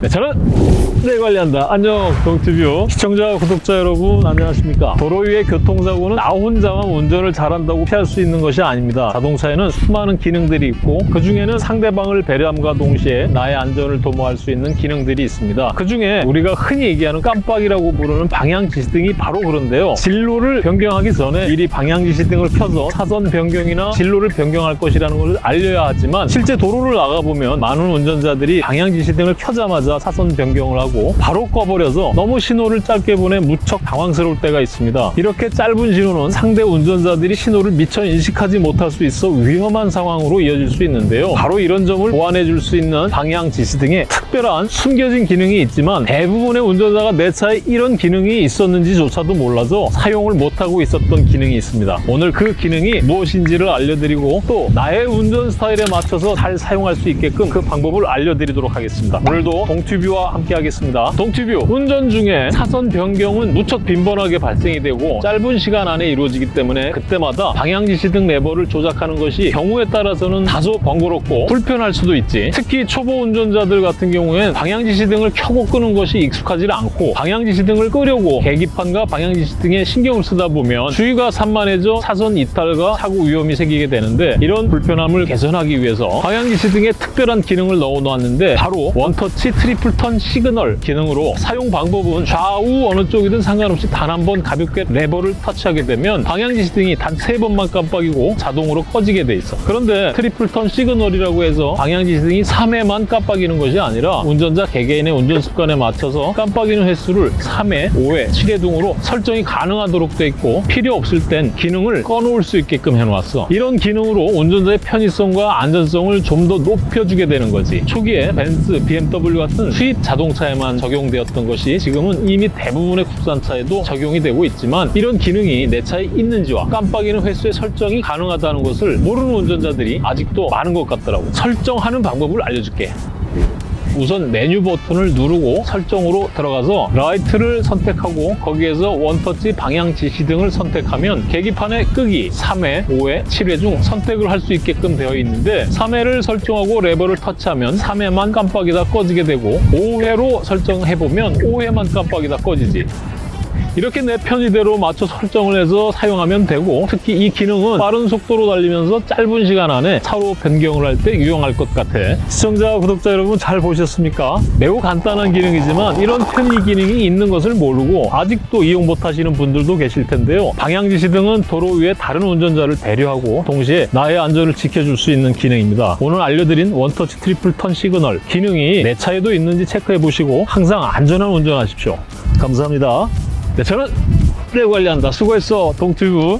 네, 저는 네 관리한다. 안녕 동티뷰 시청자 구독자 여러분 안녕하십니까 도로 위의 교통사고는 나 혼자만 운전을 잘한다고 피할 수 있는 것이 아닙니다. 자동차에는 수많은 기능들이 있고 그 중에는 상대방을 배려함과 동시에 나의 안전을 도모할 수 있는 기능들이 있습니다. 그 중에 우리가 흔히 얘기하는 깜빡이라고 부르는 방향지시등이 바로 그런데요. 진로를 변경하기 전에 미리 방향지시등을 켜서 차선 변경이나 진로를 변경할 것이라는 것을 알려야 하지만 실제 도로를 나가보면 많은 운전자들이 방향지시등을 켜자마자 차선 변경을 하고 바로 꺼버려서 너무 신호를 짧게 보내 무척 당황스러울 때가 있습니다. 이렇게 짧은 신호는 상대 운전자들이 신호를 미처 인식하지 못할 수 있어 위험한 상황으로 이어질 수 있는데요. 바로 이런 점을 보완해 줄 수 있는 방향 지시등에 특별한 숨겨진 기능이 있지만 대부분의 운전자가 내 차에 이런 기능이 있었는지조차도 몰라서 사용을 못하고 있었던 기능이 있습니다. 오늘 그 기능이 무엇인지를 알려드리고 또 나의 운전 스타일에 맞춰서 잘 사용할 수 있게끔 그 방법을 알려드리도록 하겠습니다. 오늘도 동튜뷰와 함께 하겠습니다. 동튜뷰 운전 중에 차선 변경은 무척 빈번하게 발생이 되고 짧은 시간 안에 이루어지기 때문에 그때마다 방향지시 등 레버를 조작하는 것이 경우에 따라서는 다소 번거롭고 불편할 수도 있지 특히 초보 운전자들 같은 경우엔 방향지시 등을 켜고 끄는 것이 익숙하지 않고 방향지시 등을 끄려고 계기판과 방향지시 등에 신경을 쓰다 보면 주의가 산만해져 차선 이탈과 사고 위험이 생기게 되는데 이런 불편함을 개선하기 위해서 방향지시 등에 특별한 기능을 넣어 놓았는데 바로 원터치 triple turn signal 기능으로 사용 방법은 좌우 어느 쪽이든 상관없이 단 한 번 가볍게 레버를 터치하게 되면 방향 지시등이 단 세 번만 깜빡이고 자동으로 꺼지게 돼 있어. 그런데 triple turn signal이라고 해서 방향 지시등이 3회만 깜빡이는 것이 아니라 운전자 개개인의 운전 습관에 맞춰서 깜빡이는 횟수를 3회, 5회, 7회 등으로 설정이 가능하도록 돼 있고 필요 없을 땐 기능을 꺼놓을 수 있게끔 해놓았어. 이런 기능으로 운전자의 편의성과 안전성을 좀 더 높여주게 되는 거지. 초기에 벤츠, BMW 같은 수입 자동차에만 적용되었던 것이 지금은 이미 대부분의 국산차에도 적용이 되고 있지만 이런 기능이 내 차에 있는지와 깜빡이는 횟수의 설정이 가능하다는 것을 모르는 운전자들이 아직도 많은 것 같더라고. 설정하는 방법을 알려줄게 우선 메뉴 버튼을 누르고 설정으로 들어가서 라이트를 선택하고 거기에서 원터치 방향 지시 등을 선택하면 계기판의 끄기 3회, 5회, 7회 중 선택을 할 수 있게끔 되어 있는데 3회를 설정하고 레버를 터치하면 3회만 깜빡이다 꺼지게 되고 5회로 설정해보면 5회만 깜빡이다 꺼지지 이렇게 내 편의대로 맞춰 설정을 해서 사용하면 되고 특히 이 기능은 빠른 속도로 달리면서 짧은 시간 안에 차로 변경을 할 때 유용할 것 같아. 시청자 구독자 여러분 잘 보셨습니까? 매우 간단한 기능이지만 이런 편의 기능이 있는 것을 모르고 아직도 이용 못하시는 분들도 계실 텐데요. 방향지시 등은 도로 위에 다른 운전자를 배려하고 동시에 나의 안전을 지켜줄 수 있는 기능입니다. 오늘 알려드린 원터치 triple turn signal 기능이 내 차에도 있는지 체크해 보시고 항상 안전한 운전하십시오. 감사합니다 네, 저는 네 관리한다. 수고했어, 동튜브.